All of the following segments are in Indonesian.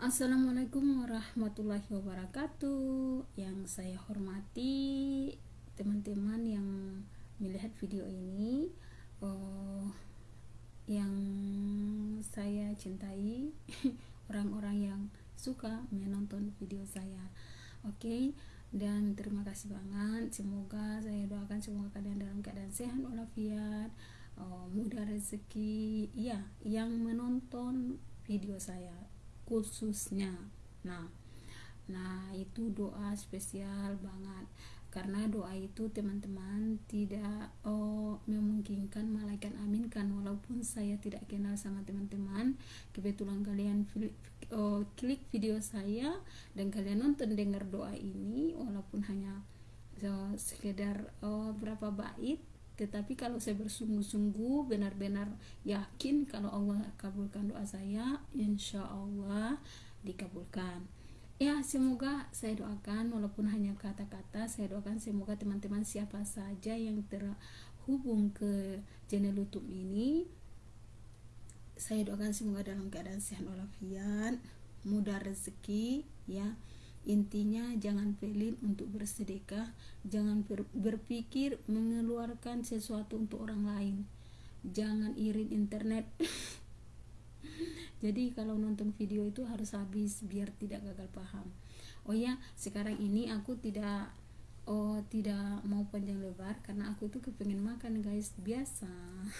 Assalamualaikum warahmatullahi wabarakatuh. Yang saya hormati teman-teman yang melihat video ini oh, Yang saya cintai Orang-orang yang suka menonton video saya. Oke okay? dan terima kasih banget. Semoga saya doakan semoga kalian dalam keadaan sehat walafiat oh, mudah rezeki ya yang menonton video saya khususnya. Nah nah itu doa spesial banget. Karena doa itu teman-teman tidak oh, memungkinkan malaikat aminkan walaupun saya tidak kenal sama teman-teman kebetulan kalian oh, klik video saya dan kalian nonton dengar doa ini walaupun hanya so, sekedar oh, berapa bait tetapi kalau saya bersungguh-sungguh benar-benar yakin kalau Allah kabulkan doa saya insya Allah dikabulkan. Ya semoga saya doakan walaupun hanya kata-kata saya doakan semoga teman-teman siapa saja yang terhubung ke channel YouTube ini saya doakan semoga dalam keadaan sehat walafiat mudah rezeki ya Intinya jangan pelit untuk bersedekah, jangan ber, berpikir mengeluarkan sesuatu untuk orang lain. Jangan irit internet. Jadi kalau nonton video itu harus habis biar tidak gagal paham. Oh ya, sekarang ini aku tidak oh tidak mau panjang lebar karena aku itu kepengen makan guys biasa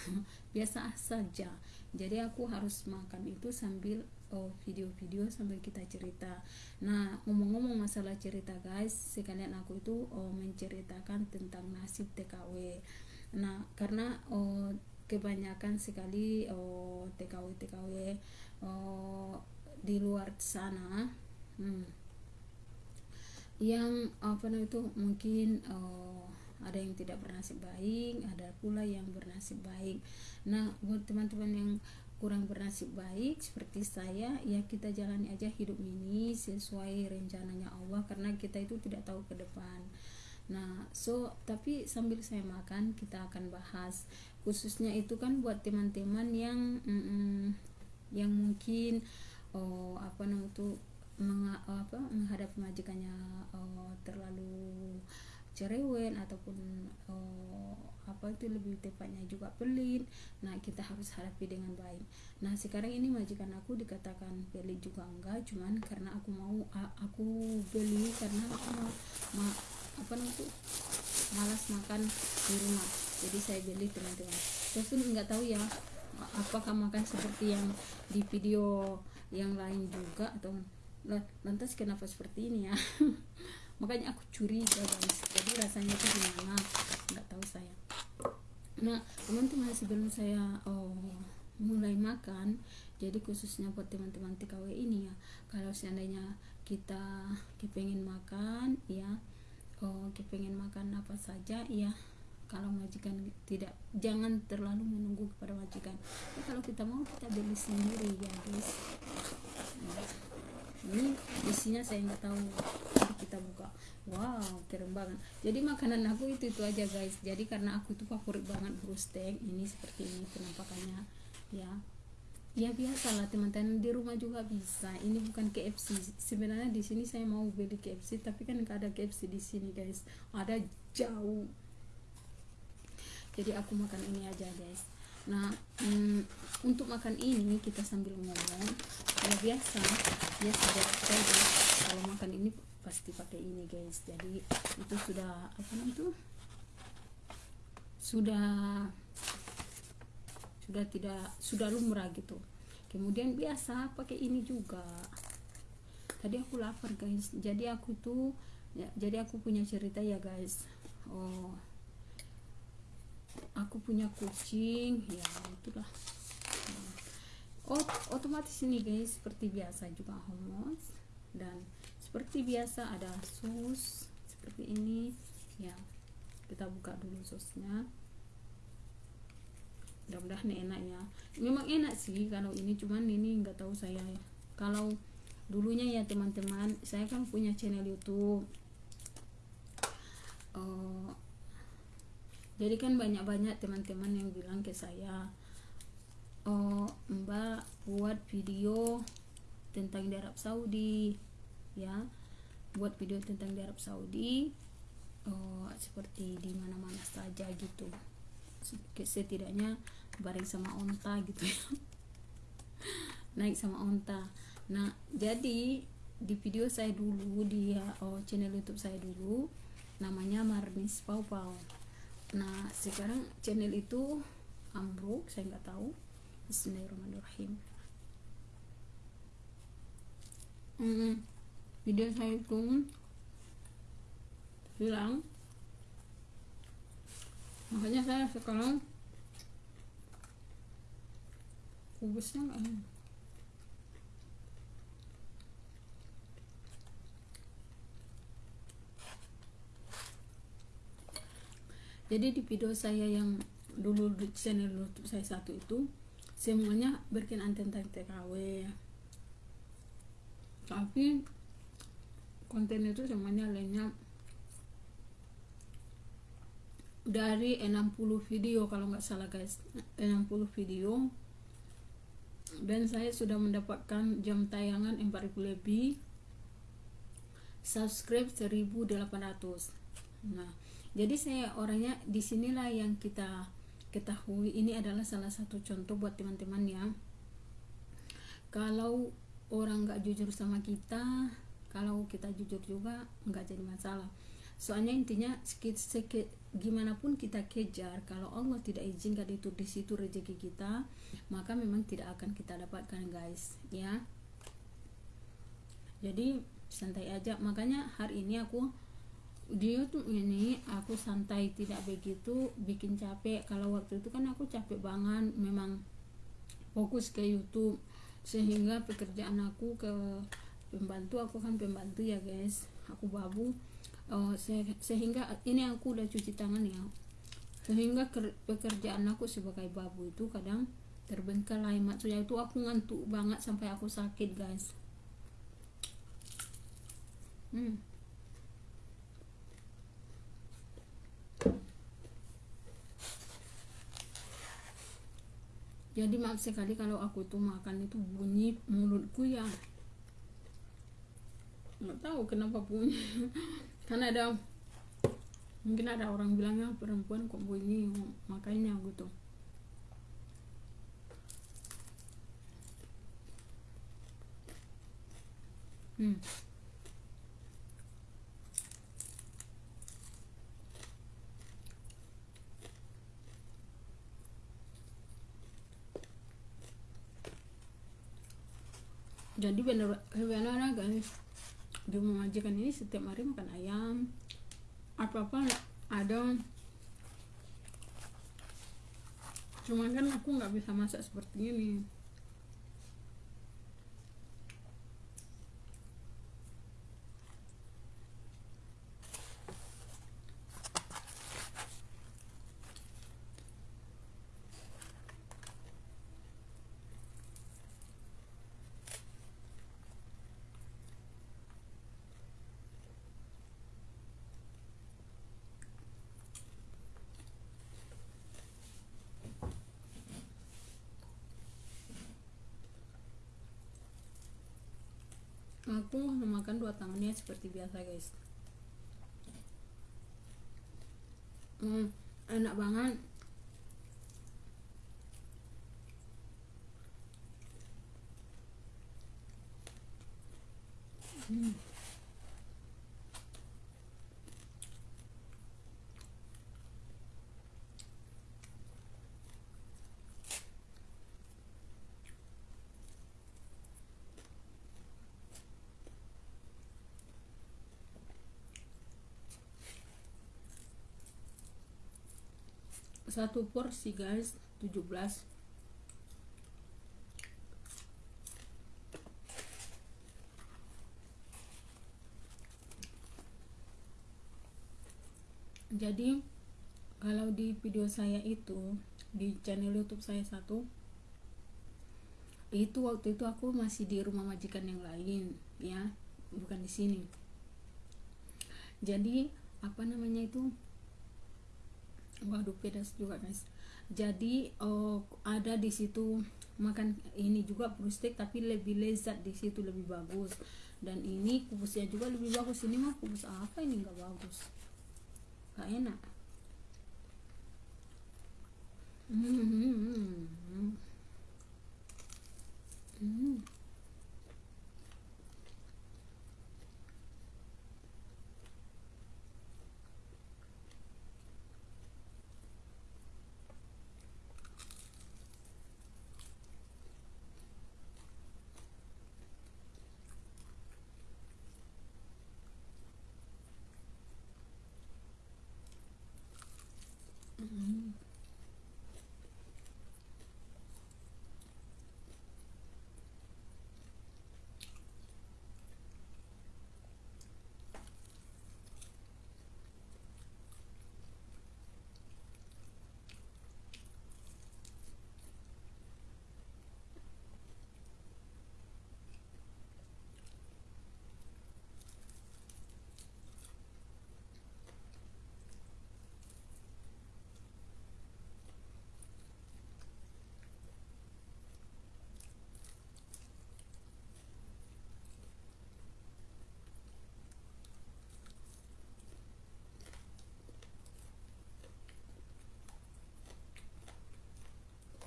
biasa saja jadi aku harus makan itu sambil oh video-video sambil kita cerita. Nah ngomong-ngomong masalah cerita guys sekalian aku itu oh menceritakan tentang nasib TKW nah karena oh kebanyakan sekali oh TKW TKW oh di luar sana hmm, yang apa namanya itu mungkin oh, ada yang tidak bernasib baik ada pula yang bernasib baik. Nah buat teman-teman yang kurang bernasib baik seperti saya ya kita jalani aja hidup ini sesuai rencananya Allah karena kita itu tidak tahu ke depan. Nah so tapi sambil saya makan kita akan bahas. Khususnya itu kan buat teman-teman yang mm, yang mungkin oh apa namanya itu meng, apa menghadapi majikannya oh, terlalu cerewet ataupun oh, apa itu lebih tepatnya juga pelit. Nah kita harus hadapi dengan baik. Nah sekarang ini majikan aku dikatakan pelit juga enggak cuman karena aku mau aku beli karena aku mau ma, apa namanya malas makan di rumah. Jadi saya beli teman-teman. Tapi nggak tahu ya apakah makan seperti yang di video yang lain juga atau lantas kenapa seperti ini ya? Makanya aku curiga guys. Jadi rasanya itu gimana? Nggak tahu saya nah teman-teman sebelum saya oh, mulai makan jadi khususnya buat teman-teman TKW ini ya kalau seandainya kita kepengen makan ya oh kepengen makan apa saja ya kalau majikan tidak jangan terlalu menunggu kepada majikan. Ya, kalau kita mau kita beli sendiri ya guys. Nah, ini isinya saya nggak tahu kita buka wow keren banget. Jadi makanan aku itu itu aja guys. Jadi karena aku tuh favorit banget steak ini seperti ini penampakannya. Ya. Ya biasa lah teman-teman di rumah juga bisa. Ini bukan KFC sebenarnya di sini saya mau beli KFC tapi kan nggak ada KFC di sini guys. Ada jauh. Jadi aku makan ini aja guys. Nah mm, untuk makan ini kita sambil ngomong. Ya biasa. Biasa saja kalau makan ini pasti pakai ini guys. Jadi itu sudah apa itu? Sudah sudah tidak sudah lumrah gitu. Kemudian biasa pakai ini juga. Tadi aku lapar guys. Jadi aku tuh ya, jadi aku punya cerita ya guys. Oh aku punya kucing. Ya itulah. Oh otomatis ini guys seperti biasa juga homos dan seperti biasa ada sus seperti ini. Ya kita buka dulu susnya. Mudah-mudahan enaknya memang enak sih kalau ini cuman ini nggak tahu saya. Ya kalau dulunya ya teman-teman saya kan punya channel YouTube. Uh, jadi kan banyak-banyak teman-teman yang bilang ke saya oh mbak buat video tentang di Arab Saudi ya buat video tentang di Arab Saudi uh, seperti di mana-mana saja gitu. Setidaknya bareng sama onta gitu ya. Naik sama onta. Nah jadi di video saya dulu di oh, channel YouTube saya dulu namanya Marnis Pau Pau nah sekarang channel itu ambruk saya nggak tahu. Bismillahirrahmanirrahim. Hmm, video saya itu hilang. Makanya saya sekarang kubusnya nggak jadi di video saya yang dulu di channel YouTube saya satu itu semuanya berkenaan tentang TKW tapi konten itu semuanya lainnya. Dari 60 video kalau nggak salah guys. 60 video. Dan saya sudah mendapatkan jam tayangan 4000 lebih. Subscribe 1800 nah jadi saya orangnya di sinilah yang kita ketahui. Ini adalah salah satu contoh buat teman-teman ya. Kalau orang nggak jujur sama kita kalau kita jujur juga nggak jadi masalah. Soalnya intinya sekit sekit gimana pun kita kejar kalau Allah tidak izinkan itu di situ rezeki kita maka memang tidak akan kita dapatkan guys ya. Jadi santai aja. Makanya hari ini aku di YouTube ini aku santai tidak begitu bikin capek. Kalau waktu itu kan aku capek banget memang fokus ke YouTube sehingga pekerjaan aku ke pembantu aku kan pembantu ya guys. Aku babu. Oh, se sehingga ini aku udah cuci tangan ya. Sehingga pekerjaan aku sebagai babu itu kadang terbengkalai. Maksudnya itu aku ngantuk banget sampai aku sakit guys. Hmm. Jadi maaf sekali kalau aku tuh makan itu bunyi mulutku ya nggak tahu kenapa bunyi karena ada mungkin ada orang bilangnya perempuan kok bunyi makanya gitu. Hmm. Jadi benar benar guys di majikan ini setiap hari makan ayam apa apa ada cuman kan aku nggak bisa masak seperti ini aku memakan dua tangannya seperti biasa guys hmm, enak banget hmm. Satu porsi guys. 17 jadi kalau di video saya itu di channel YouTube saya satu itu waktu itu aku masih di rumah majikan yang lain ya. Bukan di sini. Jadi apa namanya itu waduh pedas juga guys. Jadi oh, ada di situ makan ini juga steak tapi lebih lezat di situ lebih bagus. Dan ini kubusnya juga lebih bagus. Ini mah kubus apa ini? Nggak bagus. Nggak enak. Hmm. Hmm. hmm.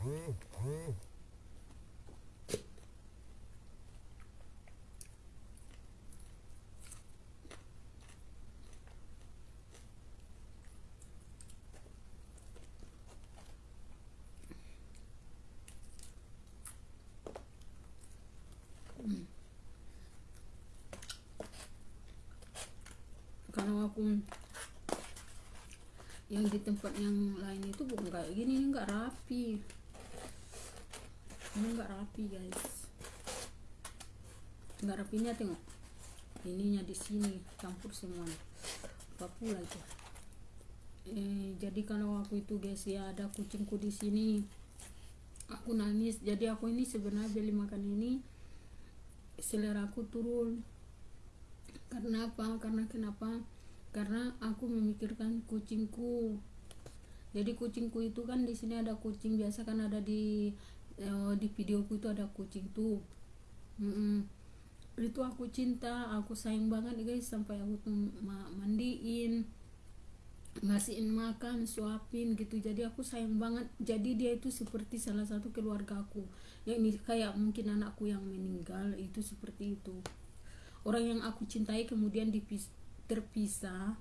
Kalau aku yang di tempat yang lain itu bukan kayak gini ini nggak rapi ini nggak rapi guys. Nggak rapinya tengok. Ininya di sini campur semua apa pula eh, jadi kalau aku itu guys ya ada kucingku di sini. Aku nangis. Jadi aku ini sebenarnya beli makan ini selera aku turun. Karena apa? Karena kenapa? Karena aku memikirkan kucingku. Jadi kucingku itu kan di sini ada kucing biasa kan ada di eh, di videoku itu ada kucing tuh. Mm -mm. itu aku cinta aku sayang banget guys sampai aku tuh mandiin ngasihin makan suapin gitu. Jadi aku sayang banget. Jadi dia itu seperti salah satu keluarga aku. Ya ini kayak mungkin anakku yang meninggal itu seperti itu. Orang yang aku cintai kemudian dipis terpisah.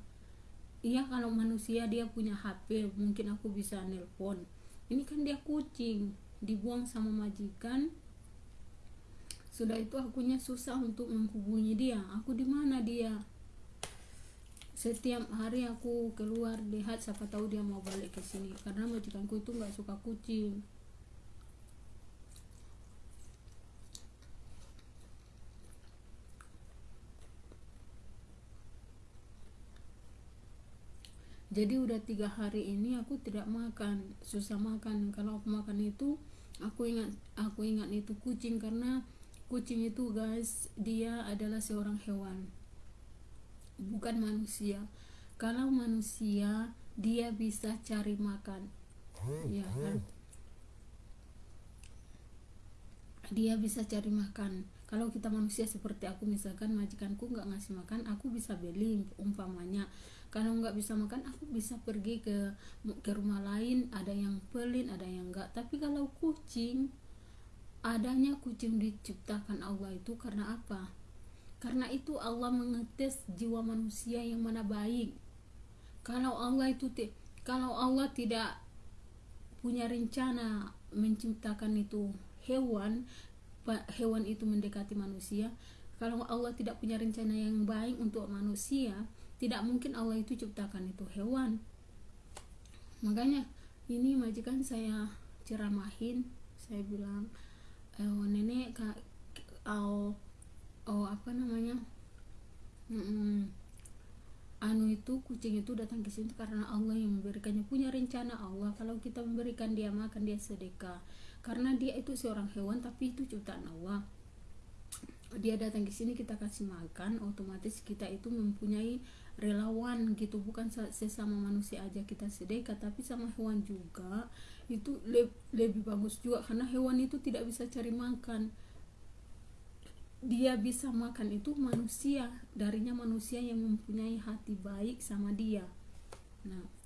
Iya kalau manusia dia punya HP mungkin aku bisa nelpon. Ini kan dia kucing dibuang sama majikan. Sudah itu akunya susah untuk menghubungi dia. Aku di mana dia? Setiap hari aku keluar lihat siapa tahu dia mau balik ke sini. Karena majikanku itu nggak suka kucing. Jadi udah tiga hari ini aku tidak makan. Susah makan. Kalau aku makan itu aku ingat aku ingat itu kucing karena kucing itu guys dia adalah seorang hewan. Bukan manusia. Kalau manusia dia bisa cari makan. Ya kan? Dia bisa cari makan. Kalau kita manusia seperti aku misalkan majikanku nggak ngasih makan aku bisa beli umpamanya kalau nggak bisa makan aku bisa pergi ke ke rumah lain ada yang pelin ada yang enggak tapi kalau kucing adanya kucing diciptakan Allah itu karena apa karena itu Allah mengetes jiwa manusia yang mana baik. Kalau Allah itu kalau Allah tidak punya rencana menciptakan itu hewan, hewan itu mendekati manusia. Kalau Allah tidak punya rencana yang baik untuk manusia, tidak mungkin Allah itu ciptakan itu hewan. Makanya ini majikan saya ceramahin, saya bilang, eh, nenek kak, oh, oh apa namanya? Mm anu itu kucing itu datang ke sini karena Allah yang memberikannya. Punya rencana Allah. Kalau kita memberikan dia makan dia sedekah. Karena dia itu seorang hewan tapi itu ciptaan Allah dia datang ke sini kita kasih makan otomatis kita itu mempunyai relawan gitu. Bukan sesama manusia aja kita sedekah tapi sama hewan juga. Itu le lebih bagus juga karena hewan itu tidak bisa cari makan. Dia bisa makan itu manusia darinya manusia yang mempunyai hati baik sama dia. Nah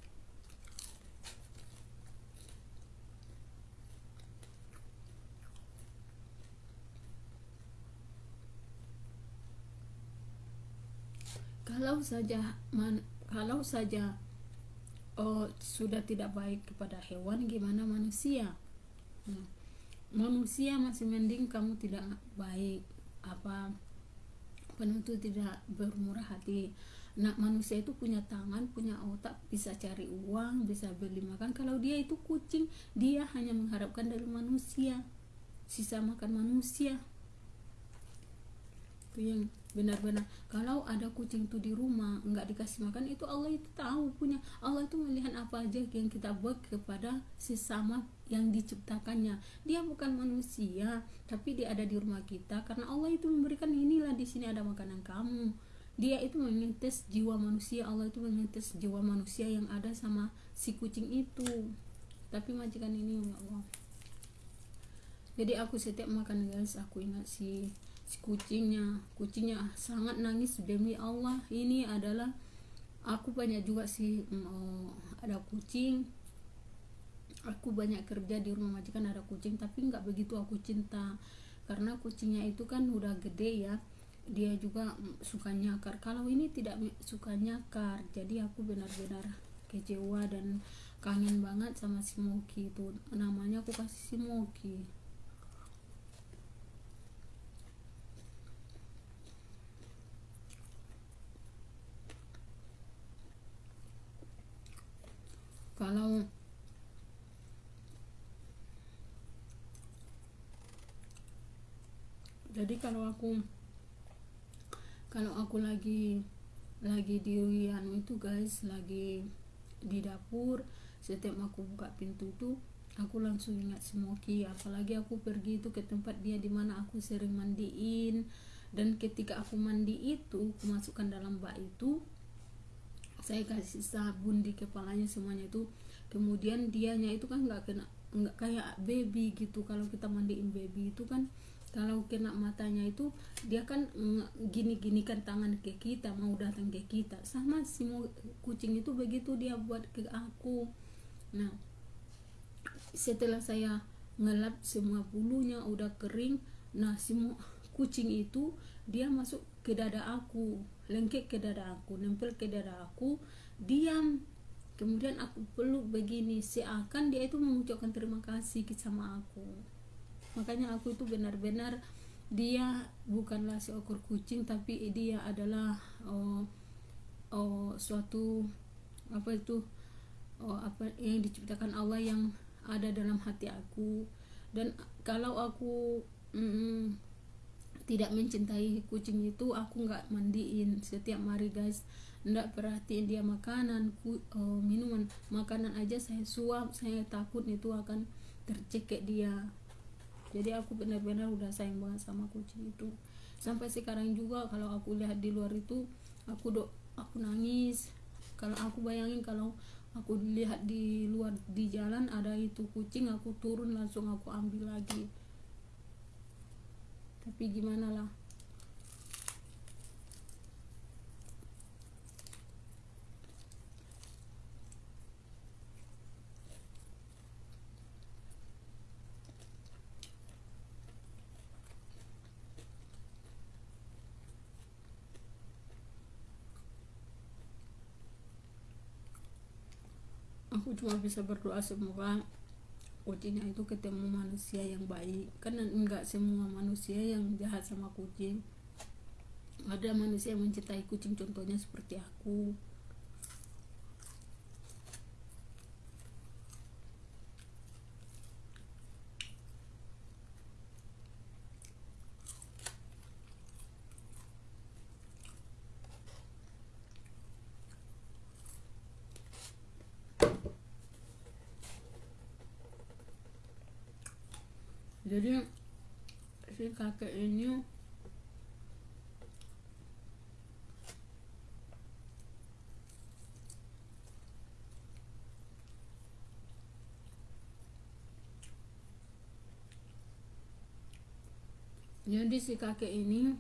kalau saja man, kalau saja oh, sudah tidak baik kepada hewan gimana manusia? Nah, manusia masih mending kamu tidak baik apa penuntut tidak bermurah hati. Nah manusia itu punya tangan punya otak bisa cari uang bisa beli makan. Kalau dia itu kucing dia hanya mengharapkan dari manusia sisa makan manusia. Itu yang benar-benar. Kalau ada kucing itu di rumah nggak dikasih makan itu Allah itu tahu punya. Allah itu melihat apa aja yang kita buat kepada sesama yang diciptakannya. Dia bukan manusia tapi dia ada di rumah kita. Karena Allah itu memberikan inilah di sini ada makanan kamu. Dia itu mengintes jiwa manusia. Allah itu mengintes jiwa manusia yang ada sama si kucing itu. Tapi majikan ini ya Allah. Jadi aku setiap makan guys aku ingat si si kucingnya. Kucingnya sangat nangis demi Allah ini adalah aku banyak juga sih oh, ada kucing. Aku banyak kerja di rumah majikan ada kucing tapi nggak begitu aku cinta. Karena kucingnya itu kan udah gede ya. Dia juga suka nyakar. Kalau ini tidak suka nyakar jadi aku benar-benar kecewa dan kangen banget sama si Moki itu. Namanya aku kasih si Moki kalau jadi kalau aku kalau aku lagi lagi di anu itu guys lagi di dapur setiap aku buka pintu itu aku langsung ingat Smoky. Apalagi aku pergi itu ke tempat dia di mana aku sering mandiin. Dan ketika aku mandi itu aku masukkan dalam bak itu saya kasih sabun di kepalanya semuanya itu. Kemudian dianya itu kan nggak kena nggak kayak baby gitu. Kalau kita mandiin baby itu kan kalau kena matanya itu dia kan gini-gini kan tangan ke kita mau datang ke kita. Sama si kucing itu begitu dia buat ke aku. Nah setelah saya ngelap semua bulunya udah kering nah semua kucing itu dia masuk ke dada aku lengket ke dada aku nempel ke dada aku diam. Kemudian aku peluk begini seakan dia itu mengucapkan terima kasih sama aku. Makanya aku itu benar-benar dia bukanlah seekor kucing tapi dia adalah oh, oh suatu apa itu oh, apa yang diciptakan Allah yang ada dalam hati aku. Dan kalau aku mm, tidak mencintai kucing itu aku nggak mandiin setiap hari guys. Nggak perhatiin dia makanan ku, uh, minuman. Makanan aja saya suap saya takut itu akan tercekek dia. Jadi aku benar-benar udah sayang banget sama kucing itu. Sampai sekarang juga kalau aku lihat di luar itu aku do aku nangis. Kalau aku bayangin kalau aku lihat di luar di jalan ada itu kucing aku turun langsung aku ambil lagi tapi gimana lah? Aku cuma bisa berdoa semoga kucingnya itu ketemu manusia yang baik. Karena enggak semua manusia yang jahat sama kucing. Ada manusia yang mencintai kucing contohnya seperti aku jadi si kakek ini jadi si kakek ini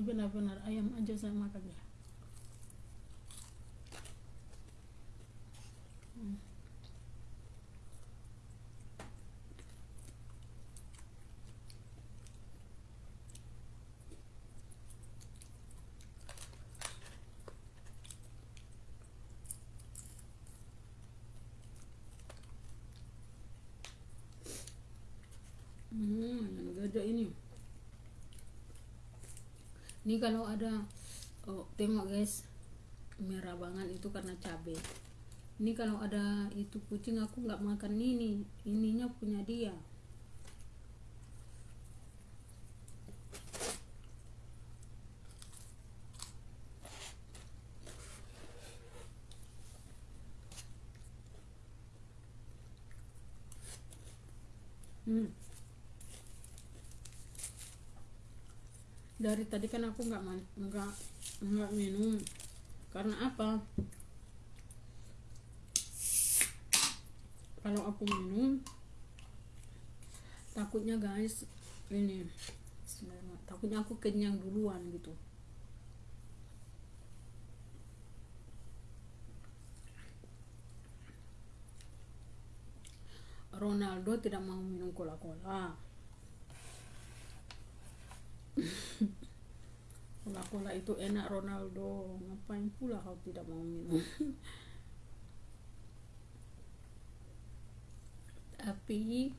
benar-benar ayam aja saya ya Hmm. Hmm, yang gajah ini. Ini kalau ada oh, tengok guys, merah banget itu karena cabai. Ini kalau ada itu kucing aku nggak makan ini, ininya punya dia. Hmm. Dari tadi kan aku nggak nggak nggak minum. Karena apa? Kalau aku minum takutnya guys ini takutnya aku kenyang duluan gitu. Ronaldo tidak mau minum cola-cola. Cola-cola itu enak Ronaldo. Ngapain pula kau tidak mau minum? Tapi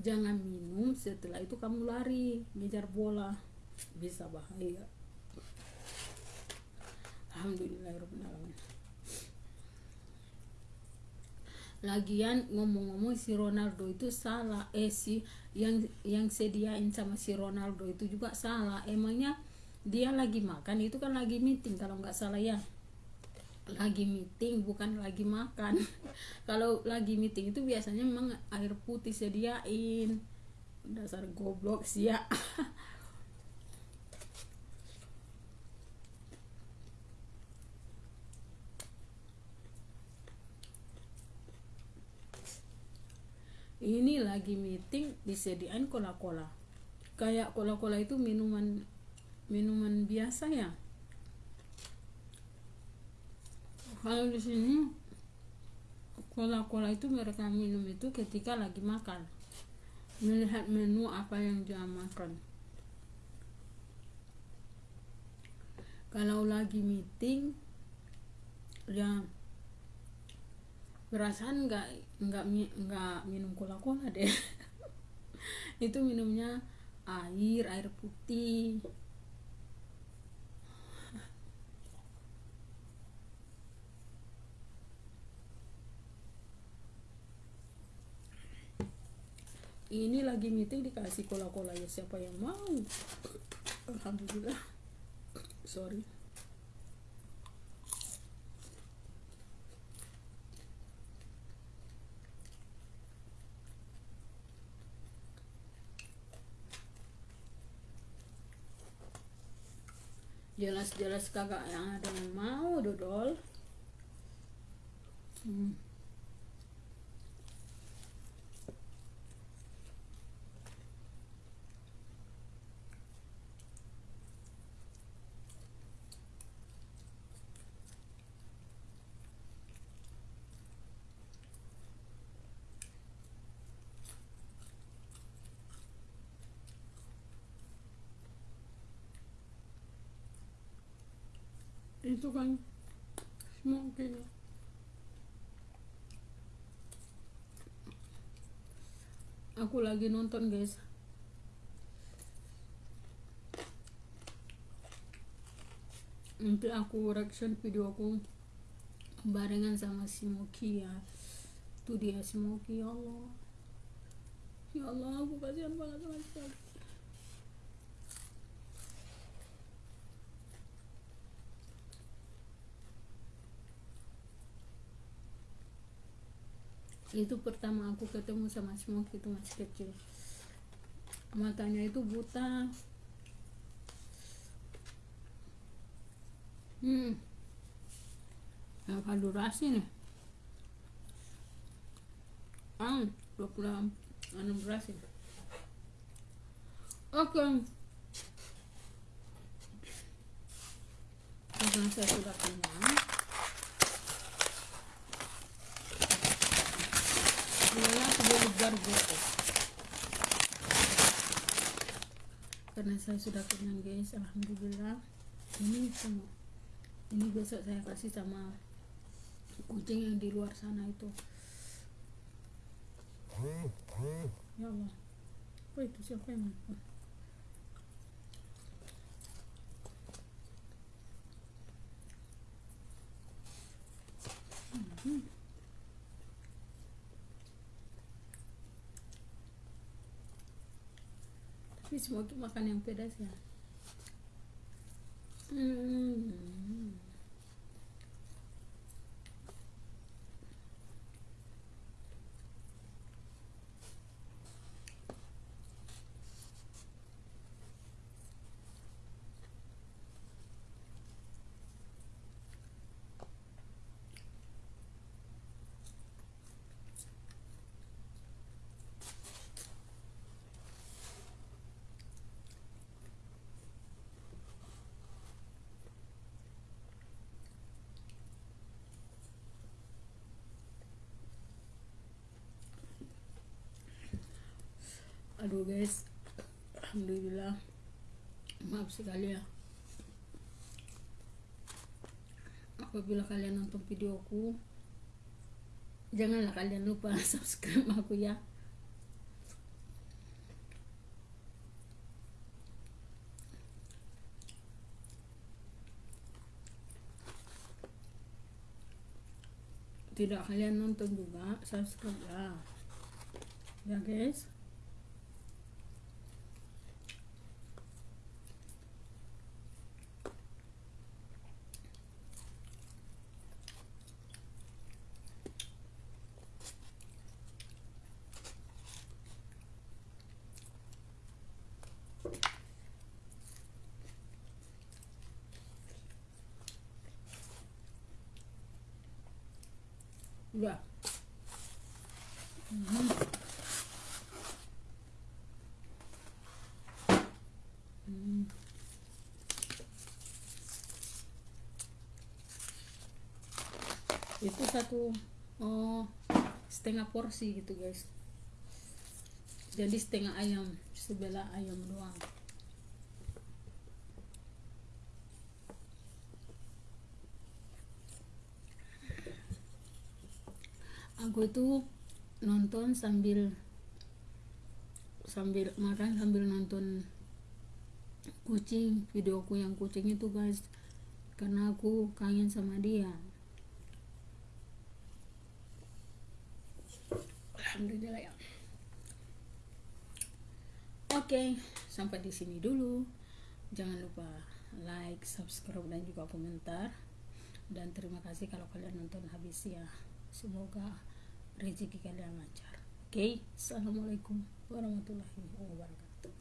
jangan minum setelah itu kamu lari ngejar bola bisa bahaya. Alhamdulillahirobbilalamin. Lagian ngomong-ngomong si Ronaldo itu salah. Eh si yang yang sediain sama si Ronaldo itu juga salah. Emangnya dia lagi makan? Itu kan lagi meeting kalau nggak salah ya. Lagi meeting bukan lagi makan. Kalau lagi meeting itu biasanya memang air putih sediain. Dasar goblok sih ya ini lagi meeting disediain cola-cola kayak cola-cola itu minuman minuman biasa ya? Kalau di sini cola-cola itu mereka minum itu ketika lagi makan. Melihat menu apa yang dia makan. Kalau lagi meeting ya perasaan nggak nggak nggak minum cola cola deh. Itu minumnya air air putih. Ini lagi meeting dikasih cola cola ya siapa yang mau? Alhamdulillah. Sorry jelas-jelas kagak yang ada yang mau dodol hmm. Itu kan smoking aku lagi nonton guys. Nanti aku reaction video aku barengan sama si Moki ya. Itu dia si Moki. Ya Allah. Ya Allah aku kasihan banget sama sekali itu pertama aku ketemu sama Smoke itu masih kecil. Matanya itu buta. Hmm. Apa durasi nih. Ah 26 durasi oke. Okay. karena saya sudah kenyang gargote karena saya sudah kenyang guys. Alhamdulillah. Ini semua ini besok saya kasih sama kucing yang di luar sana itu. Ya Allah. Apa itu? Siapa yang Hmm. Tapi semua makan yang pedas ya hmm. Aduh guys. Alhamdulillah. Maaf sekali ya. Apabila kalian nonton videoku janganlah kalian lupa subscribe aku ya. Tidak kalian nonton juga subscribe ya. Ya guys udah hmm. Hmm. Itu satu oh setengah porsi gitu guys. Jadi setengah ayam sebelah ayam doang. Aku itu nonton sambil sambil makan sambil nonton kucing videoku yang kucing itu guys. Karena aku kangen sama dia alhamdulillah ya. Oke sampai di sini dulu. Jangan lupa like subscribe dan juga komentar. Dan terima kasih kalau kalian nonton habis ya. Semoga rezeki kalian lancar. Oke okay? assalamualaikum warahmatullahi wabarakatuh